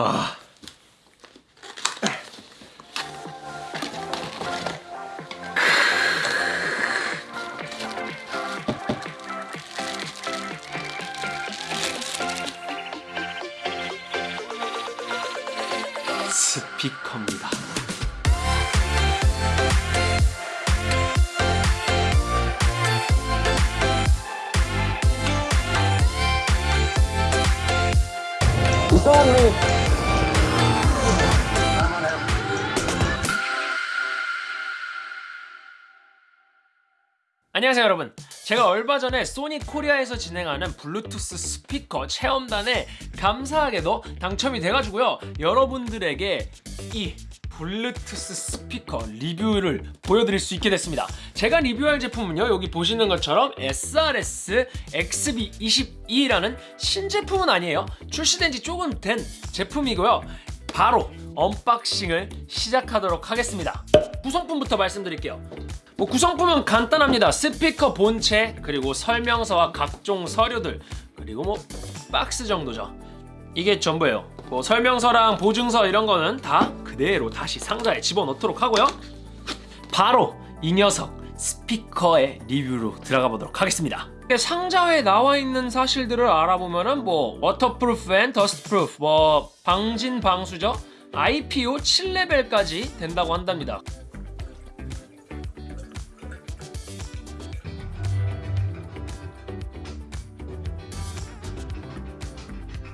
아. 스피커입니다. 안녕하세요 여러분. 제가 얼마 전에 소니 코리아에서 진행하는 블루투스 스피커 체험단에 감사하게도 당첨이 돼가지고요 여러분들에게 이 블루투스 스피커 리뷰를 보여드릴 수 있게 됐습니다. 제가 리뷰할 제품은요 여기 보시는 것처럼 SRS XB22라는 신제품은 아니에요. 출시된 지 조금 된 제품이고요. 바로 unboxing을 시작하도록 하겠습니다. 구성품부터 말씀드릴게요 뭐 구성품은 간단합니다. 스피커 본체 그리고 설명서와 각종 서류들 그리고 뭐 박스 정도죠. 이게 전부예요. 뭐 설명서랑 보증서 이런 거는 다 그대로 다시 상자에 집어넣도록 하고요. 바로 이 녀석 스피커의 리뷰로 들어가 보도록 하겠습니다. 상자에 나와 있는 사실들을 알아보면은 뭐 waterproof and dustproof 뭐 방진 방수죠 IP67 레벨까지 된다고 한답니다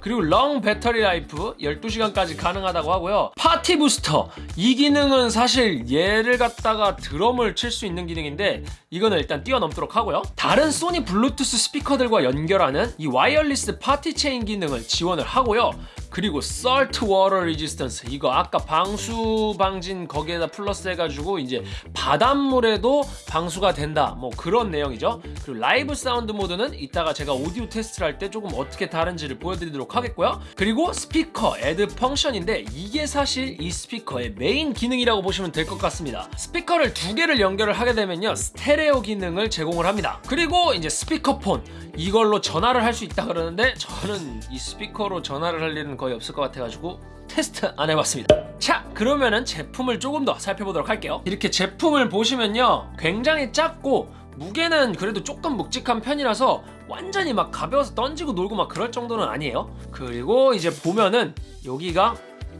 그리고 long battery life 12시간까지 가능하다고 하고요. party booster. 이 기능은 사실 얘를 갖다가 드럼을 칠 수 있는 기능인데 이거는 일단 뛰어넘도록 하고요. 다른 소니 블루투스 스피커들과 연결하는 이 wireless party chain 기능을 지원을 하고요 그리고 salt water resistance. 이거 아까 방수 방진 거기에다 플러스 해가지고 이제 바닷물에도 방수가 된다. 뭐 그런 내용이죠. 그리고 live sound mode는 이따가 제가 오디오 테스트를 할 때 조금 어떻게 다른지를 보여드리도록 하겠고요. 그리고 speaker add function인데 이게 사실 이 스피커의 메인 기능이라고 보시면 될 것 같습니다. 스피커를 두 개를 연결을 하게 되면요. 스테레오 기능을 제공을 합니다. 그리고 이제 스피커폰. 이걸로 전화를 할 수 있다 그러는데 저는 이 스피커로 전화를 할 일은 거의 없을 것 같아가지고 테스트 안 해봤습니다. 자 그러면은 제품을 조금 더 살펴보도록 할게요. 이렇게 제품을 보시면요 굉장히 작고 무게는 그래도 조금 묵직한 편이라서 완전히 막 가벼워서 던지고 놀고 막 그럴 정도는 아니에요. 그리고 이제 보면은 여기가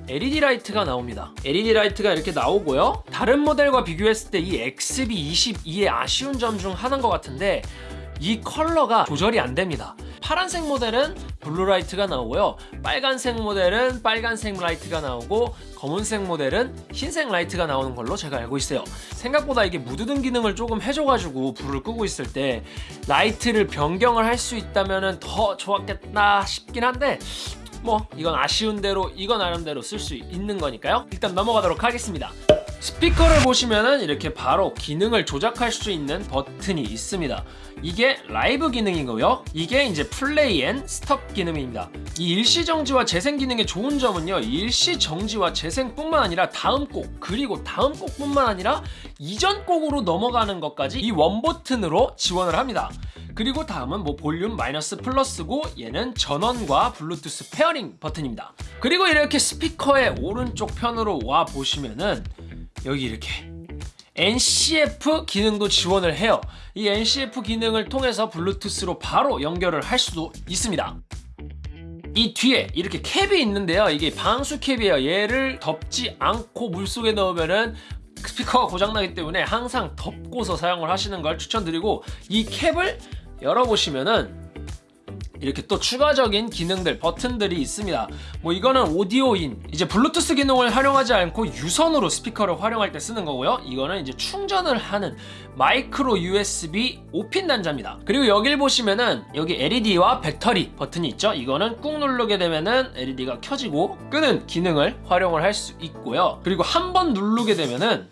LED 라이트가 나옵니다. LED 라이트가 이렇게 나오고요. 다른 모델과 비교했을 때 이 XB22의 아쉬운 점 중 하나인 것 같은데 이 컬러가 조절이 안 됩니다 파란색 모델은 blue light가 나오고요. 빨간색 모델은 빨간색 라이트가 나오고 검은색 모델은 흰색 라이트가 나오는 걸로 제가 알고 있어요. 생각보다 이게 무드등 기능을 조금 해줘가지고 불을 끄고 있을 때 라이트를 변경을 할 수 있다면 더 좋았겠다 싶긴 한데 뭐 이건 아쉬운 대로 이건 나름대로 쓸 수 있는 거니까요. 일단 넘어가도록 하겠습니다 스피커를 보시면은 이렇게 바로 기능을 조작할 수 있는 버튼이 있습니다. 이게 라이브 기능이고요. 이게 이제 play and stop 기능입니다. 이 일시 정지와 재생 기능의 좋은 점은요 일시 정지와 재생뿐만 아니라 다음 곡 그리고 다음 곡뿐만 아니라 이전 곡으로 넘어가는 것까지 이 one 버튼으로 지원을 합니다. 그리고 다음은 뭐 볼륨 마이너스 플러스고 얘는 전원과 블루투스 pairing 버튼입니다. 그리고 이렇게 스피커의 오른쪽 편으로 와 보시면은 여기 이렇게 NCF 기능도 지원을 해요. 이 NCF 기능을 통해서 블루투스로 바로 연결을 할 수도 있습니다. 이 뒤에 이렇게 캡이 있는데요. 이게 방수 캡이에요. 얘를 덮지 않고 물속에 넣으면은 스피커가 고장나기 때문에 항상 덮고서 사용을 하시는 걸 추천드리고 이 캡을 열어보시면은 이렇게 또 추가적인 기능들 버튼들이 있습니다. 뭐 이거는 오디오인 이제 블루투스 기능을 활용하지 않고 유선으로 스피커를 활용할 때 쓰는 거고요. 이거는 이제 충전을 하는 마이크로 USB 5핀 단자입니다. 그리고 여길 보시면은 여기 LED와 배터리 버튼이 있죠? 이거는 꾹 누르게 되면은 LED가 켜지고 끄는 기능을 활용을 할 수 있고요. 그리고 한 번 누르게 되면은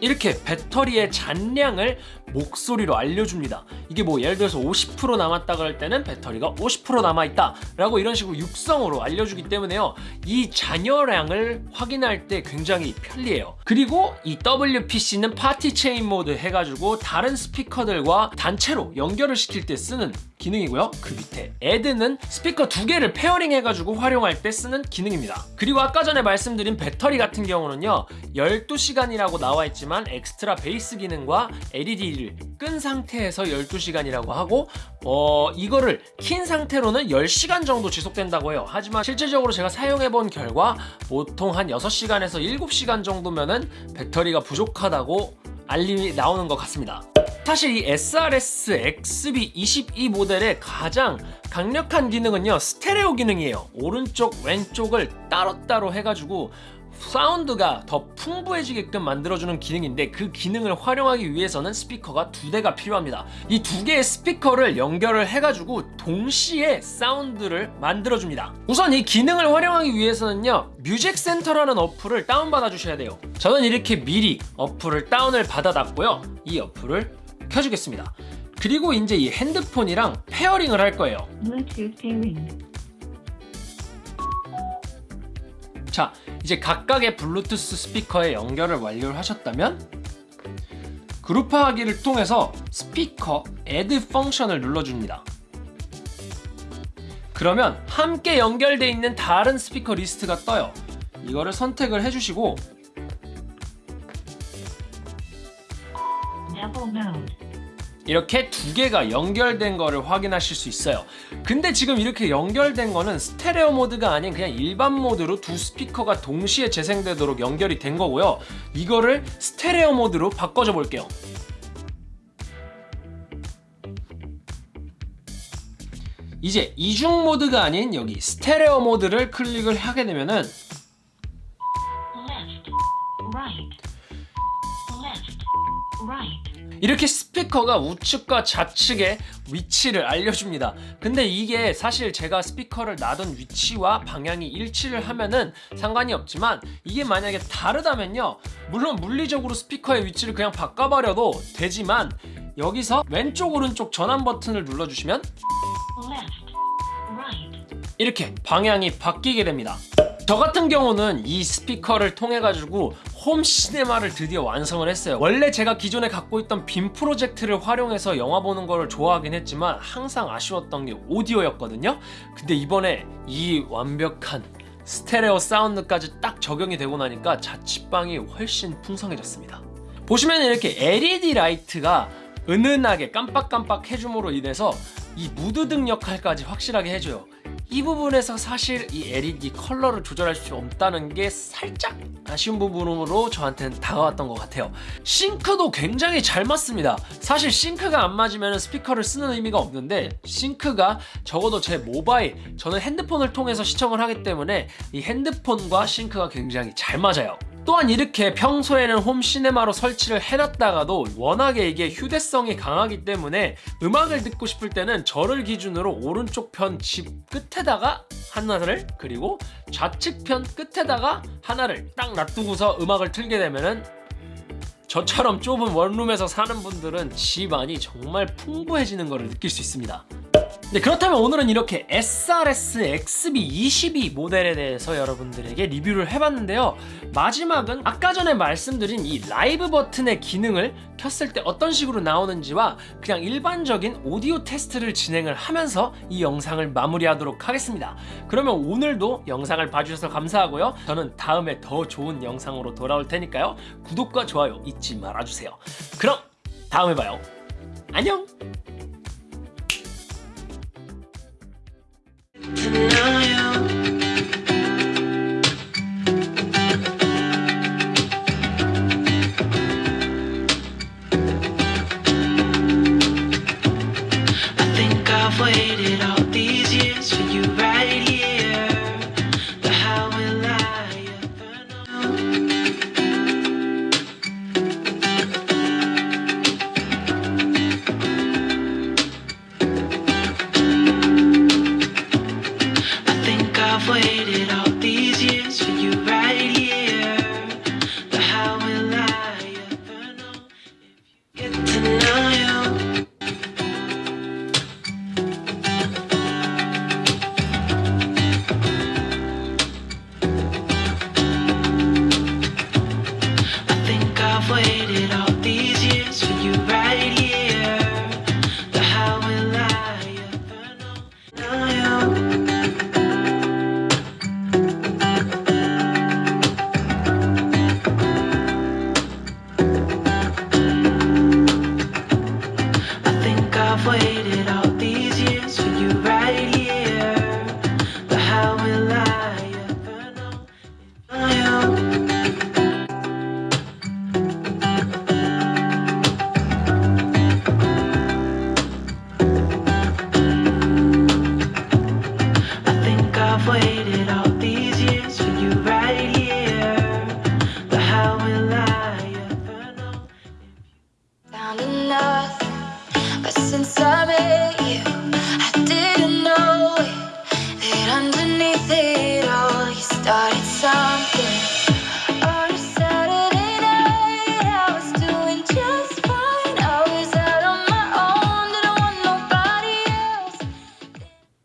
이렇게 배터리의 잔량을 목소리로 알려줍니다. 이게 뭐 예를 들어서 50% 남았다 그럴 때는 배터리가 50% 남아있다 라고 이런 식으로 육성으로 알려주기 때문에요. 이 잔여량을 확인할 때 굉장히 편리해요. 그리고 이 WPC는 party chain mode 해가지고 다른 스피커들과 단체로 연결을 시킬 때 쓰는 기능이고요. 그 밑에 add는 스피커 두 개를 pairing 해가지고 활용할 때 쓰는 기능입니다. 그리고 아까 전에 말씀드린 배터리 같은 경우는요. 12시간이라고 나와 있지만 엑스트라 베이스 기능과 LED 를 끈 상태에서 12시간이라고 하고 어 이거를 킨 상태로는 10시간 정도 지속된다고 해요. 하지만 실질적으로 제가 사용해 본 결과 보통 한 6시간에서 7시간 정도면은 배터리가 부족하다고 알림이 나오는 것 같습니다. 사실 이 SRS XB22 모델의 가장 강력한 기능은요 스테레오 기능이에요 오른쪽 왼쪽을 따로따로 해가지고 사운드가 더 풍부해지게끔 만들어주는 기능인데 그 기능을 활용하기 위해서는 스피커가 두 대가 필요합니다. 이 두 개의 스피커를 연결을 해가지고 동시에 사운드를 만들어줍니다. 우선 이 기능을 활용하기 위해서는요 Music Center라는 어플을 다운받아 주셔야 돼요. 저는 이렇게 미리 어플을 다운을 받아놨고요. 이 어플을 켜주겠습니다. 그리고 이제 이 핸드폰이랑 pairing을 할 거예요. Bluetooth pairing. 자 이제 각각의 블루투스 스피커에 연결을 완료를 하셨다면 그룹화하기를 통해서 스피커 Add 펑션을 눌러줍니다 그러면 함께 연결되어 있는 다른 스피커 리스트가 떠요 이거를 선택을 해주시고. 이렇게 두 개가 연결된 거를 확인하실 수 있어요 근데 지금 이렇게 연결된 거는 스테레오 모드가 아닌 그냥 일반 모드로 두 스피커가 동시에 재생되도록 연결이 된 거고요 이거를 스테레오 모드로 바꿔줘 볼게요 이제 이중 모드가 아닌 여기 스테레오 모드를 클릭을 하게 되면은 Left. Right. Left. Right. 이렇게 스피커가 우측과 좌측의 위치를 알려줍니다 근데 이게 사실 제가 스피커를 놔둔 위치와 방향이 일치를 하면은 상관이 없지만 이게 만약에 다르다면요 물론 물리적으로 스피커의 위치를 그냥 바꿔버려도 되지만 여기서 왼쪽 오른쪽 전환 버튼을 눌러주시면. 이렇게 방향이 바뀌게 됩니다 저 같은 경우는 이 스피커를 통해 가지고 home cinema를 드디어 완성을 했어요. 원래 제가 기존에 갖고 있던 빔 프로젝트를 활용해서 영화 보는 거를 좋아하긴 했지만 항상 아쉬웠던 게 오디오였거든요. 근데 이번에 이 완벽한 스테레오 사운드까지 딱 적용이 되고 나니까 자취방이 훨씬 풍성해졌습니다. 보시면 이렇게 LED 라이트가 은은하게 깜빡깜빡 해줌으로 인해서 이 무드 등 역할까지 확실하게 해줘요 이 부분에서 사실 이 LED 컬러를 조절할 수 없다는 게 살짝 아쉬운 부분으로 저한테는 다가왔던 것 같아요. 싱크도 굉장히 잘 맞습니다. 사실 싱크가 안 맞으면 스피커를 쓰는 의미가 없는데 싱크가 적어도 제 모바일 저는 핸드폰을 통해서 시청을 하기 때문에 이 핸드폰과 싱크가 굉장히 잘 맞아요 또한 이렇게 평소에는 홈 시네마로 설치를 해놨다가도 워낙에 이게 휴대성이 강하기 때문에 음악을 듣고 싶을 때는 저를 기준으로 오른쪽 편 집 끝에다가 하나를 그리고 좌측 편 끝에다가 하나를 딱 놔두고서 음악을 틀게 되면은 저처럼 좁은 원룸에서 사는 분들은 집안이 정말 풍부해지는 것을 느낄 수 있습니다 네, 그렇다면 오늘은 이렇게 SRS XB22 모델에 대해서 여러분들에게 리뷰를 해봤는데요. 마지막은 아까 전에 말씀드린 이 라이브 버튼의 기능을 켰을 때 어떤 식으로 나오는지와 그냥 일반적인 오디오 테스트를 진행을 하면서 이 영상을 마무리하도록 하겠습니다. 그러면 오늘도 영상을 봐주셔서 감사하고요. 저는 다음에 더 좋은 영상으로 돌아올 테니까요. 구독과 좋아요 잊지 말아주세요. 그럼 다음에 봐요. 안녕 tonight